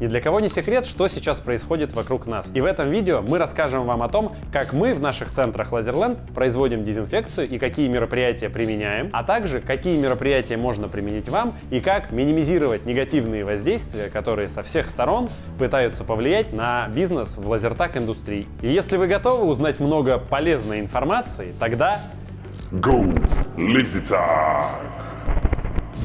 Ни для кого не секрет, что сейчас происходит вокруг нас. И в этом видео мы расскажем вам о том, как мы в наших центрах Лазерленд производим дезинфекцию и какие мероприятия применяем, а также какие мероприятия можно применить вам и как минимизировать негативные воздействия, которые со всех сторон пытаются повлиять на бизнес в лазертак индустрии. И если вы готовы узнать много полезной информации, тогда Go, Lazy!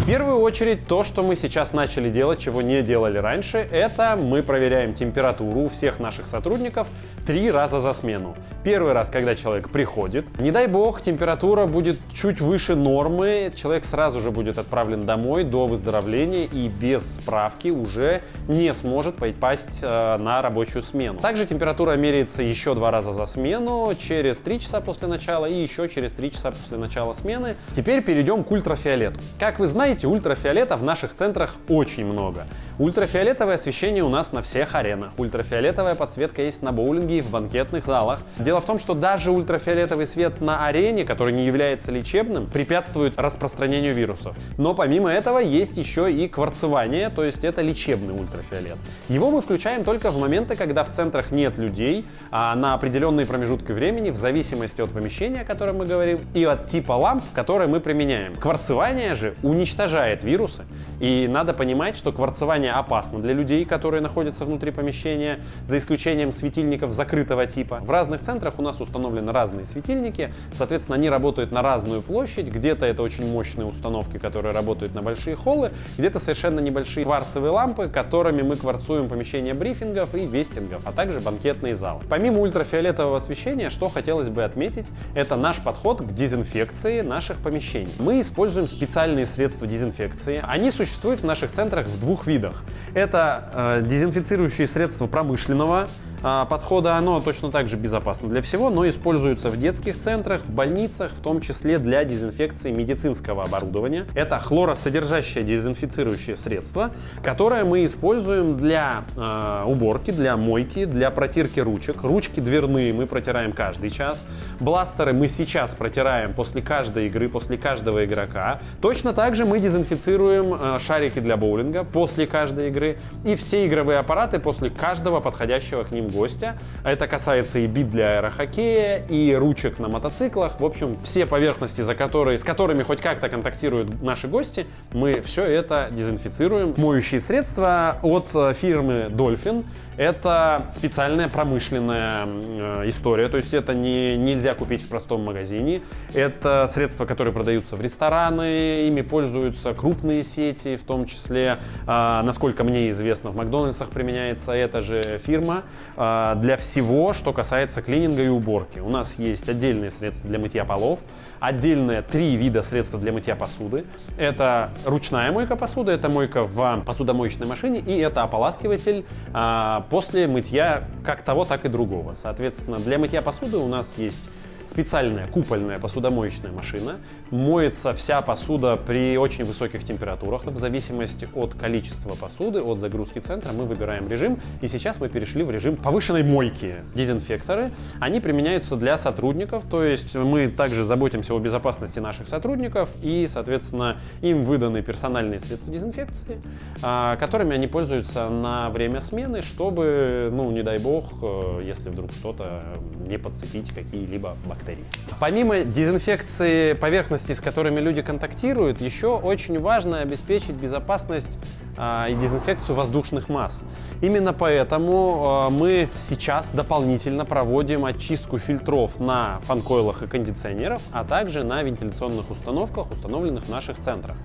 В первую очередь, то, что мы сейчас начали делать, чего не делали раньше, это мы проверяем температуру у всех наших сотрудников три раза за смену. Первый раз, когда человек приходит, не дай бог, температура будет чуть выше нормы, человек сразу же будет отправлен домой до выздоровления и без справки уже не сможет попасть э, на рабочую смену. Также температура меряется еще два раза за смену, через три часа после начала и еще через три часа после начала смены. Теперь перейдем к ультрафиолету. Как вы знаете, ультрафиолета в наших центрах очень много. Ультрафиолетовое освещение у нас на всех аренах. Ультрафиолетовая подсветка есть на боулинге и в банкетных залах. Дело в том, что даже ультрафиолетовый свет на арене, который не является лечебным, препятствует распространению вирусов. Но помимо этого есть еще и кварцевание, то есть это лечебный ультрафиолет. Его мы включаем только в моменты, когда в центрах нет людей, а на определенные промежутки времени, в зависимости от помещения, о котором мы говорим, и от типа ламп, которые мы применяем. Кварцевание же уничтожает вирусы, и надо понимать, что кварцевание опасно для людей, которые находятся внутри помещения, за исключением светильников закрытого типа. В разных центрах у нас установлены разные светильники, соответственно, они работают на разную площадь, где-то это очень мощные установки, которые работают на большие холлы, где-то совершенно небольшие кварцевые лампы, которыми мы кварцуем помещения брифингов и вестингов, а также банкетные залы. Помимо ультрафиолетового освещения, что хотелось бы отметить, это наш подход к дезинфекции наших помещений. Мы используем специальные средства дезинфекции. Они существуют в наших центрах в двух видах. Это э, дезинфицирующие средства промышленного подхода, оно точно так же безопасно для всего, но используется в детских центрах, в больницах, в том числе для дезинфекции медицинского оборудования. Это хлоросодержащее дезинфицирующее средство, которое мы используем для э, уборки, для мойки, для протирки ручек. Ручки дверные мы протираем каждый час. Бластеры мы сейчас протираем после каждой игры, после каждого игрока. Точно так же мы дезинфицируем э, шарики для боулинга после каждой игры и все игровые аппараты после каждого подходящего к ним гостя. Это касается и бит для аэрохоккея, и ручек на мотоциклах. В общем, все поверхности, за которые, с которыми хоть как-то контактируют наши гости, мы все это дезинфицируем. Моющие средства от э, фирмы Dolphin. Это специальная промышленная э, история, то есть это не, нельзя купить в простом магазине. Это средства, которые продаются в рестораны, ими пользуются крупные сети, в том числе, э, насколько мне известно, в Макдональдсах применяется эта же фирма для всего, что касается клининга и уборки. У нас есть отдельные средства для мытья полов, отдельные три вида средств для мытья посуды. Это ручная мойка посуды, это мойка в посудомоечной машине и это ополаскиватель а, после мытья как того, так и другого. Соответственно, для мытья посуды у нас есть специальная купольная посудомоечная машина. Моется вся посуда при очень высоких температурах. В зависимости от количества посуды, от загрузки центра мы выбираем режим. И сейчас мы перешли в режим повышенной мойки. Дезинфекторы, они применяются для сотрудников, то есть мы также заботимся о безопасности наших сотрудников и, соответственно, им выданы персональные средства дезинфекции, а, которыми они пользуются на время смены, чтобы, ну, не дай бог, э, если вдруг что-то не подцепить какие-либо бактерии бактерий. Помимо дезинфекции поверхностей, с которыми люди контактируют, еще очень важно обеспечить безопасность и дезинфекцию воздушных масс. Именно поэтому а, мы сейчас дополнительно проводим очистку фильтров на фанкойлах и кондиционерах, а также на вентиляционных установках, установленных в наших центрах.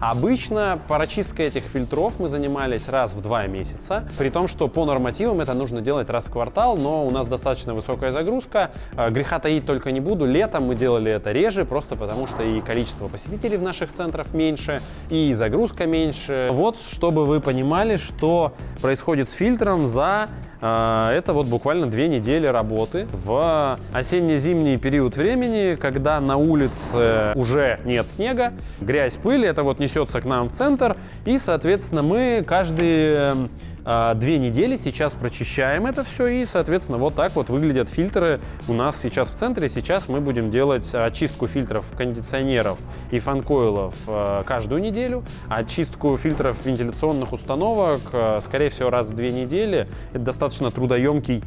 Обычно прочисткой этих фильтров мы занимались раз в два месяца, при том, что по нормативам это нужно делать раз в квартал, но у нас достаточно высокая загрузка, а, греха таить только не буду, летом мы делали это реже, просто потому что и количество посетителей в наших центрах меньше, и загрузка меньше. Вот, чтобы вы понимали, что происходит с фильтром за э, это вот буквально две недели работы. В осенне-зимний период времени, когда на улице уже нет снега, грязь, пыль, это вот несется к нам в центр, и, соответственно, мы каждый две недели, сейчас прочищаем это все и, соответственно, вот так вот выглядят фильтры у нас сейчас в центре. Сейчас мы будем делать очистку фильтров кондиционеров и фанкоилов а, каждую неделю, очистку фильтров вентиляционных установок, а, скорее всего, раз в две недели. Это достаточно трудоемкий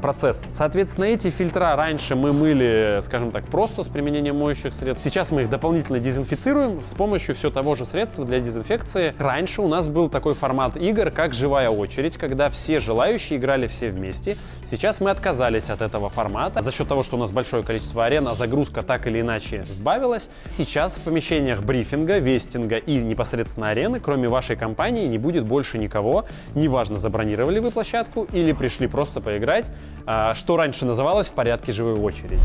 процесс. Соответственно, эти фильтра раньше мы мыли, скажем так, просто с применением моющих средств. Сейчас мы их дополнительно дезинфицируем с помощью все того же средства для дезинфекции. Раньше у нас был такой формат игр, как живая очередь, когда все желающие играли все вместе. Сейчас мы отказались от этого формата за счет того, что у нас большое количество арен, а загрузка так или иначе сбавилась. Сейчас в помещениях брифинга, вестинга и непосредственно арены, кроме вашей компании, не будет больше никого. Неважно, забронировали вы площадку или пришли просто поиграть, а, что раньше называлось в порядке живой очереди.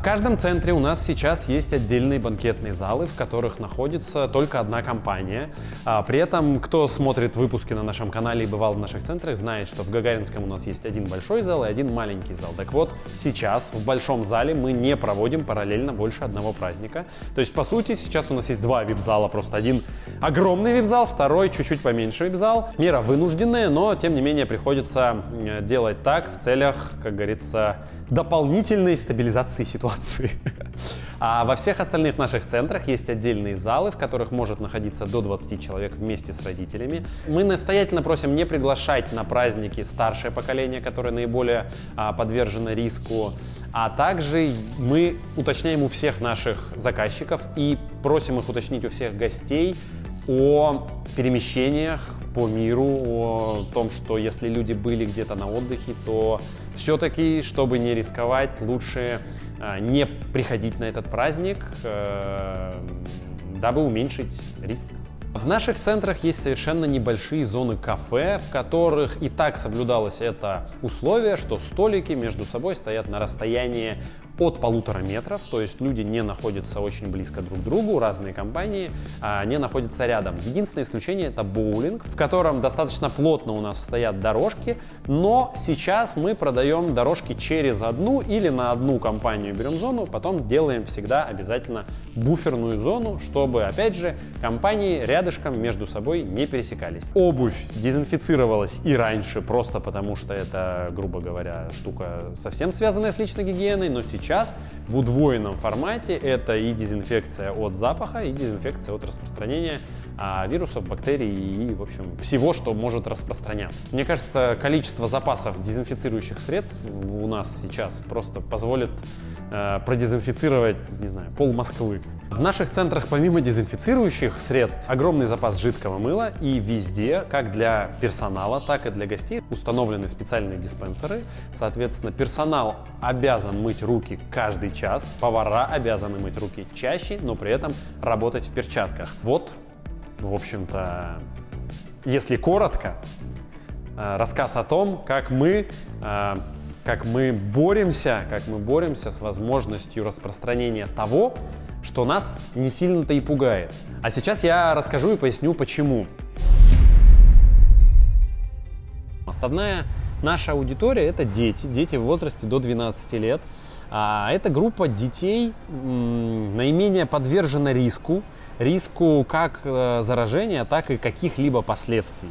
В каждом центре у нас сейчас есть отдельные банкетные залы, в которых находится только одна компания. А, при этом, кто смотрит выпуски на нашем канале и бывал в наших центрах, знает, что в Гагаринском у нас есть один большой зал и один маленький зал. Так вот, сейчас в большом зале мы не проводим параллельно больше одного праздника. То есть, по сути, сейчас у нас есть два вип-зала, просто один огромный вип-зал, второй чуть-чуть поменьше вип-зал. Мера вынужденная, но, тем не менее, приходится делать так в целях, как говорится, дополнительной стабилизации ситуации. А во всех остальных наших центрах есть отдельные залы, в которых может находиться до 20 человек вместе с родителями. Мы настоятельно просим не приглашать на праздники старшее поколение, которое наиболее а, подвержено риску. А также мы уточняем у всех наших заказчиков и просим их уточнить у всех гостей о перемещениях по миру, о том, что если люди были где-то на отдыхе, то все-таки, чтобы не рисковать, лучше не приходить на этот праздник, э, дабы уменьшить риск. В наших центрах есть совершенно небольшие зоны кафе, в которых и так соблюдалось это условие, что столики между собой стоят на расстоянии от полутора метров, то есть люди не находятся очень близко друг к другу, разные компании а, не находятся рядом. Единственное исключение это боулинг, в котором достаточно плотно у нас стоят дорожки, но сейчас мы продаем дорожки через одну или на одну компанию берем зону, потом делаем всегда обязательно буферную зону, чтобы, опять же, компании рядышком между собой не пересекались. Обувь дезинфицировалась и раньше, просто потому что это, грубо говоря, штука совсем связанная с личной гигиеной, но сейчас сейчас в удвоенном формате это и дезинфекция от запаха, и дезинфекция от распространения а, вирусов, бактерий и, в общем, всего, что может распространяться. Мне кажется, количество запасов дезинфицирующих средств у нас сейчас просто позволит э, продезинфицировать, не знаю, пол Москвы. В наших центрах помимо дезинфицирующих средств огромный запас жидкого мыла и везде, как для персонала, так и для гостей, установлены специальные диспенсеры. Соответственно, персонал обязан мыть руки каждый час, повара обязаны мыть руки чаще, но при этом работать в перчатках. Вот, в общем-то, если коротко, э, рассказ о том, как мы э, как мы боремся, как мы боремся с возможностью распространения того, что нас не сильно-то и пугает. А сейчас я расскажу и поясню, почему. Основная наша аудитория – это дети, дети в возрасте до 12 лет. А эта группа детей наименее подвержена риску, риску как э, заражения, так и каких-либо последствий.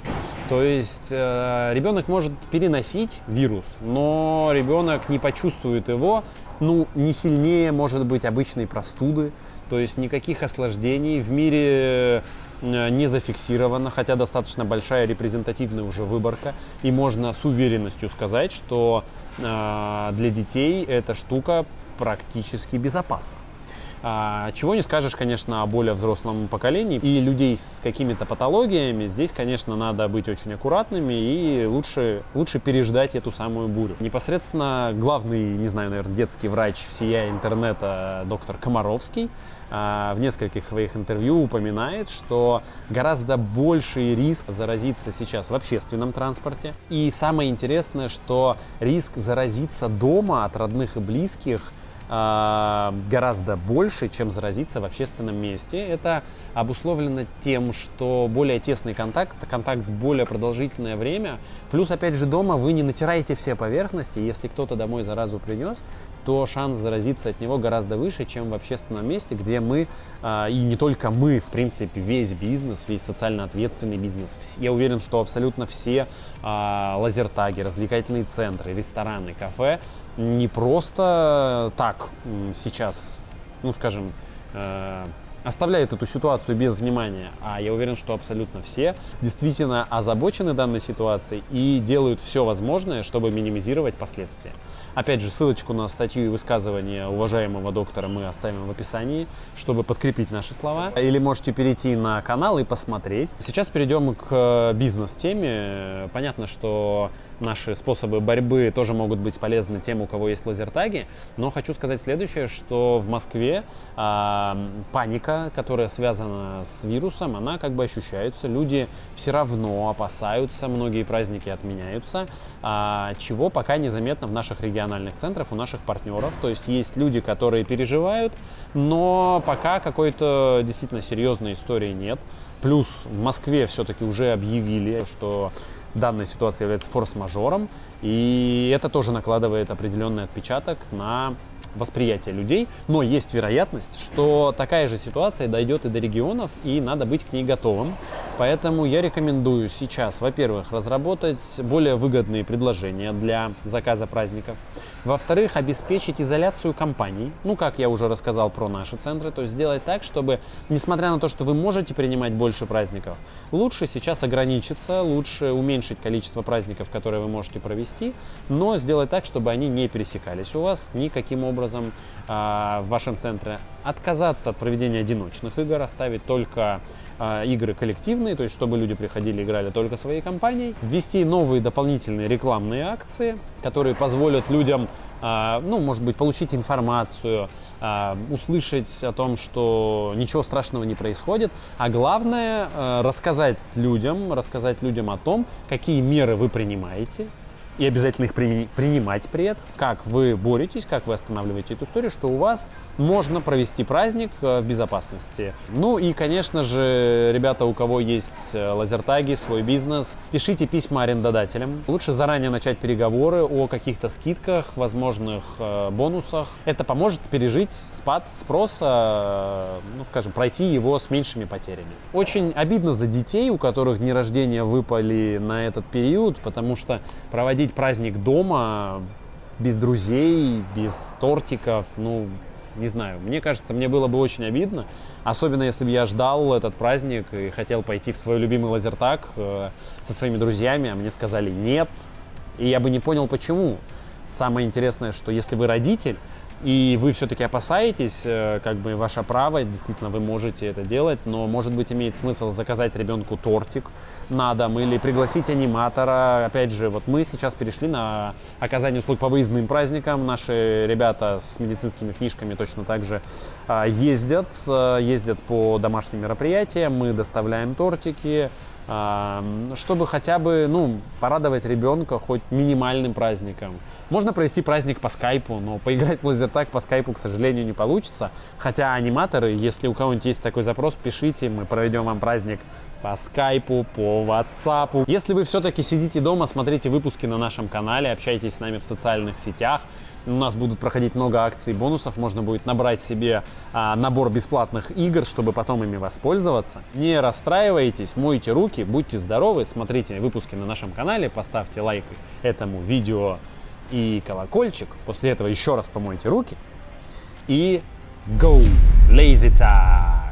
То есть э, ребенок может переносить вирус, но ребенок не почувствует его ну, не сильнее, может быть, обычной простуды, то есть никаких осложнений в мире э, не зафиксировано, хотя достаточно большая репрезентативная уже выборка, и можно с уверенностью сказать, что э, для детей эта штука практически безопасна. А, чего не скажешь, конечно, о более взрослом поколении и людей с какими-то патологиями. Здесь, конечно, надо быть очень аккуратными и лучше, лучше переждать эту самую бурю. Непосредственно главный, не знаю, наверное, детский врач всея интернета доктор Комаровский а, в нескольких своих интервью упоминает, что гораздо больший риск заразиться сейчас в общественном транспорте. И самое интересное, что риск заразиться дома от родных и близких гораздо больше, чем заразиться в общественном месте. Это обусловлено тем, что более тесный контакт, контакт более продолжительное время. Плюс, опять же, дома вы не натираете все поверхности. Если кто-то домой заразу принес, то шанс заразиться от него гораздо выше, чем в общественном месте, где мы, э, и не только мы, в принципе, весь бизнес, весь социально ответственный бизнес. Я уверен, что абсолютно все э, лазертаги, развлекательные центры, рестораны, кафе не просто так сейчас, ну, скажем, э, оставляет эту ситуацию без внимания, а я уверен, что абсолютно все действительно озабочены данной ситуацией и делают все возможное, чтобы минимизировать последствия. Опять же, ссылочку на статью и высказывание уважаемого доктора мы оставим в описании, чтобы подкрепить наши слова. Или можете перейти на канал и посмотреть. Сейчас перейдем к бизнес-теме. Понятно, что наши способы борьбы тоже могут быть полезны тем, у кого есть лазертаги. Но хочу сказать следующее, что в Москве э, паника, которая связана с вирусом, она как бы ощущается. Люди все равно опасаются, многие праздники отменяются, э, чего пока незаметно в наших региональных центрах, у наших партнеров. То есть есть люди, которые переживают, но пока какой-то действительно серьезной истории нет. Плюс в Москве все-таки уже объявили, что данная ситуация является форс-мажором, и это тоже накладывает определенный отпечаток на восприятие людей, но есть вероятность, что такая же ситуация дойдет и до регионов, и надо быть к ней готовым. Поэтому я рекомендую сейчас, во-первых, разработать более выгодные предложения для заказа праздников. Во-вторых, обеспечить изоляцию компаний. Ну, как я уже рассказал про наши центры, то есть сделать так, чтобы, несмотря на то, что вы можете принимать больше праздников, лучше сейчас ограничиться, лучше уменьшить количество праздников, которые вы можете провести, но сделать так, чтобы они не пересекались у вас никаким образом а, в вашем центре. Отказаться от проведения одиночных игр, оставить только а, игры коллективные, то есть чтобы люди приходили и играли только своей компанией, ввести новые дополнительные рекламные акции, которые позволят людям а, ну, может быть, получить информацию, услышать о том, что ничего страшного не происходит, а главное рассказать людям, рассказать людям о том, какие меры вы принимаете, и обязательно их принимать при этом, как вы боретесь, как вы останавливаете эту историю, что у вас можно провести праздник э, в безопасности. Ну и, конечно же, ребята, у кого есть э, лазертаги, свой бизнес, пишите письма арендодателям. Лучше заранее начать переговоры о каких-то скидках, возможных э, бонусах. Это поможет пережить спад спроса, ну, скажем, пройти его с меньшими потерями. Очень обидно за детей, у которых дни рождения выпали на этот период, потому что проводить праздник дома без друзей, без тортиков, ну, не знаю, мне кажется, мне было бы очень обидно, особенно если бы я ждал этот праздник и хотел пойти в свой любимый лазертаг э, со своими друзьями, а мне сказали нет, и я бы не понял почему. Самое интересное, что если вы родитель, и вы все-таки опасаетесь, э, как бы ваше право, действительно вы можете это делать, но может быть имеет смысл заказать ребенку тортик на дом или пригласить аниматора. Опять же, вот мы сейчас перешли на оказание услуг по выездным праздникам. Наши ребята с медицинскими книжками точно так же а, ездят, э, ездят по домашним мероприятиям, мы доставляем тортики, чтобы хотя бы ну, порадовать ребенка хоть минимальным праздником. Можно провести праздник по скайпу, но поиграть в лазертаг по скайпу, к сожалению, не получится. Хотя аниматоры, если у кого-нибудь есть такой запрос, пишите, мы проведем вам праздник по скайпу, по ватсапу. Если вы все-таки сидите дома, смотрите выпуски на нашем канале, общайтесь с нами в социальных сетях, у нас будут проходить много акций и бонусов, можно будет набрать себе а, набор бесплатных игр, чтобы потом ими воспользоваться. Не расстраивайтесь, мойте руки, будьте здоровы, смотрите выпуски на нашем канале, поставьте лайк этому видео и колокольчик. После этого еще раз помойте руки и go! Lazy time!